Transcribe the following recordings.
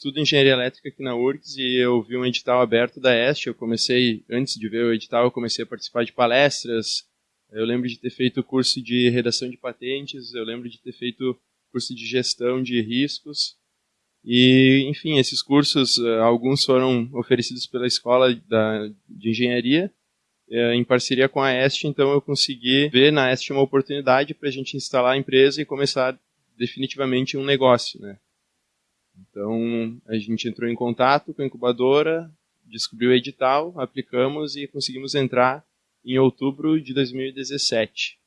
estudo engenharia elétrica aqui na URGS e eu vi um edital aberto da EST. Eu comecei, antes de ver o edital, eu comecei a participar de palestras. Eu lembro de ter feito curso de redação de patentes, eu lembro de ter feito curso de gestão de riscos. E, enfim, esses cursos, eh, alguns foram oferecidos pela escola da, de engenharia, eh, em parceria com a EST, então eu consegui ver na EST uma oportunidade para a gente instalar a empresa e começar definitivamente um negócio, né? Então, a gente entrou em contato com a incubadora, descobriu o edital, aplicamos e conseguimos entrar em outubro de 2017.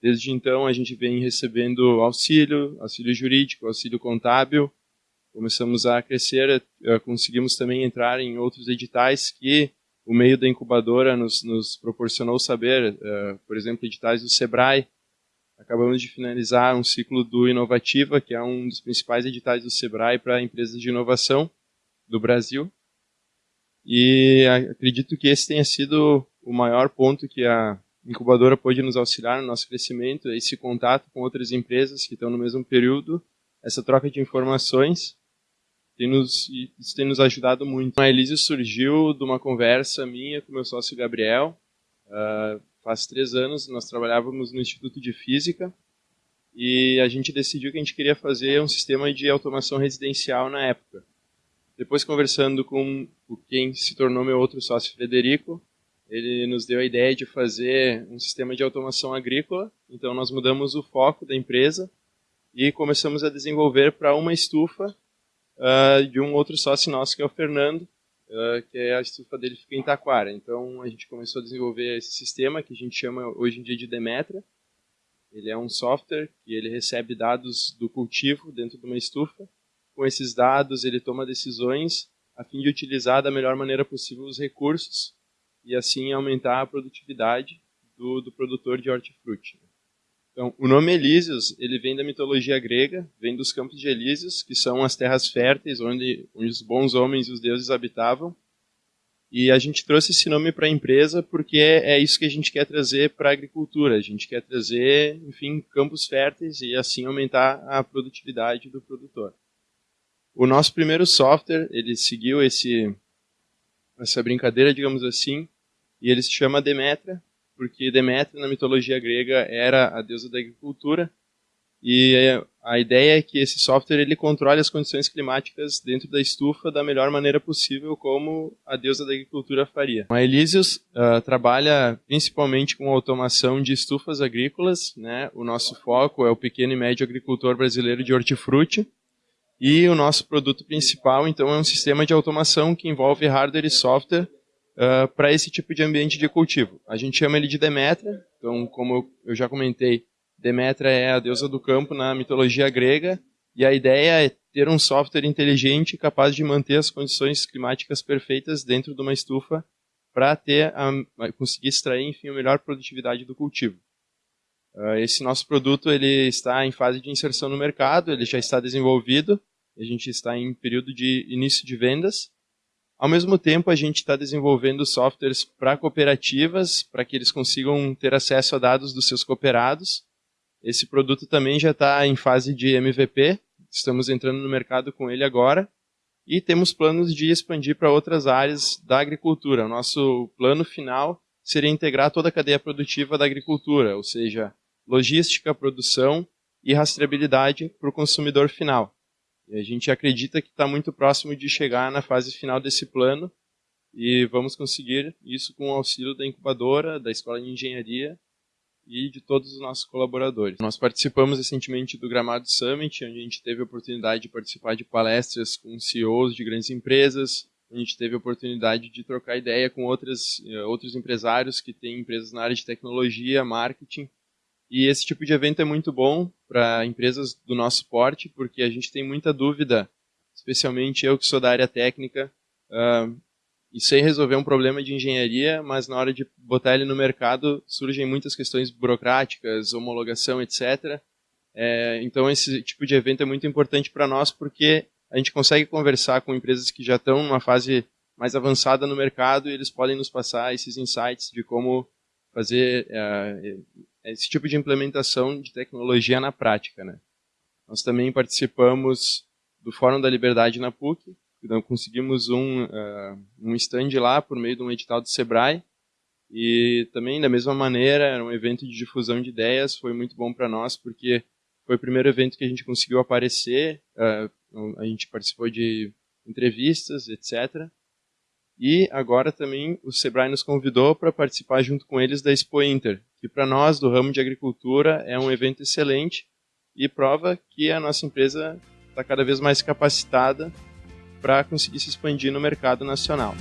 Desde então, a gente vem recebendo auxílio, auxílio jurídico, auxílio contábil. Começamos a crescer, eh, conseguimos também entrar em outros editais que o meio da incubadora nos, nos proporcionou saber, uh, por exemplo, editais do SEBRAE, Acabamos de finalizar um ciclo do Inovativa, que é um dos principais editais do Sebrae para empresas de inovação do Brasil. E acredito que esse tenha sido o maior ponto que a incubadora pôde nos auxiliar no nosso crescimento, esse contato com outras empresas que estão no mesmo período, essa troca de informações, tem nos, isso tem nos ajudado muito. A Elise surgiu de uma conversa minha com meu sócio Gabriel, uh, faz três anos, nós trabalhávamos no Instituto de Física e a gente decidiu que a gente queria fazer um sistema de automação residencial na época. Depois, conversando com quem se tornou meu outro sócio, Frederico, ele nos deu a ideia de fazer um sistema de automação agrícola. Então, nós mudamos o foco da empresa e começamos a desenvolver para uma estufa uh, de um outro sócio nosso, que é o Fernando, que é a estufa dele fica em Taquara. Então a gente começou a desenvolver esse sistema que a gente chama hoje em dia de Demetra. Ele é um software que ele recebe dados do cultivo dentro de uma estufa. Com esses dados ele toma decisões a fim de utilizar da melhor maneira possível os recursos e assim aumentar a produtividade do, do produtor de hortifruti. Então, o nome Elísios, ele vem da mitologia grega, vem dos campos de Elísios, que são as terras férteis onde, os bons homens e os deuses habitavam. E a gente trouxe esse nome para a empresa porque é, é, isso que a gente quer trazer para a agricultura. A gente quer trazer, enfim, campos férteis e assim aumentar a produtividade do produtor. O nosso primeiro software, ele seguiu esse, essa brincadeira, digamos assim, e ele se chama Demetra, porque Deméter, na mitologia grega, era a deusa da agricultura, e a ideia é que esse software ele controle as condições climáticas dentro da estufa da melhor maneira possível, como a deusa da agricultura faria. A Elysius uh, trabalha principalmente com automação de estufas agrícolas. Né? O nosso foco é o pequeno e médio agricultor brasileiro de hortifruti. E o nosso produto principal, então, é um sistema de automação que envolve hardware e software uh, para esse tipo de ambiente de cultivo. A gente chama ele de Demétra, então, como eu já comentei, Demétra é a deusa do campo na mitologia grega, e a ideia é ter um software inteligente capaz de manter as condições climáticas perfeitas dentro de uma estufa para ter a, conseguir extrair, enfim, a melhor produtividade do cultivo. Uh, esse nosso produto ele está em fase de inserção no mercado, ele já está desenvolvido, a gente está em período de início de vendas ao mesmo tempo, a gente está desenvolvendo softwares para cooperativas, para que eles consigam ter acesso a dados dos seus cooperados. Esse produto também já está em fase de MVP, estamos entrando no mercado com ele agora. E temos planos de expandir para outras áreas da agricultura. Nosso plano final seria integrar toda a cadeia produtiva da agricultura, ou seja, logística, produção e rastreabilidade para o consumidor final. E a gente acredita que está muito próximo de chegar na fase final desse plano e vamos conseguir isso com o auxílio da incubadora, da Escola de Engenharia e de todos os nossos colaboradores. Nós participamos recentemente do Gramado Summit, onde a gente teve a oportunidade de participar de palestras com CEOs de grandes empresas, a gente teve a oportunidade de trocar ideia com outras, eh, outros empresários que têm empresas na área de tecnologia, marketing, e esse tipo de evento é muito bom para empresas do nosso porte, porque a gente tem muita dúvida, especialmente eu que sou da área técnica, uh, e sei resolver um problema de engenharia, mas na hora de botar ele no mercado surgem muitas questões burocráticas, homologação, etc. É, então esse tipo de evento é muito importante para nós porque a gente consegue conversar com empresas que já estão numa fase mais avançada no mercado e eles podem nos passar esses insights de como fazer uh, esse tipo de implementação de tecnologia na prática. Né? Nós também participamos do Fórum da Liberdade na PUC. Então conseguimos um, uh, um stand lá por meio de um edital do Sebrae. E também, da mesma maneira, era um evento de difusão de ideias, foi muito bom para nós, porque foi o primeiro evento que a gente conseguiu aparecer, uh, a gente participou de entrevistas, etc. E agora também o Sebrae nos convidou para participar junto com eles da Expo Inter, que para nós do ramo de agricultura é um evento excelente e prova que a nossa empresa está cada vez mais capacitada para conseguir se expandir no mercado nacional.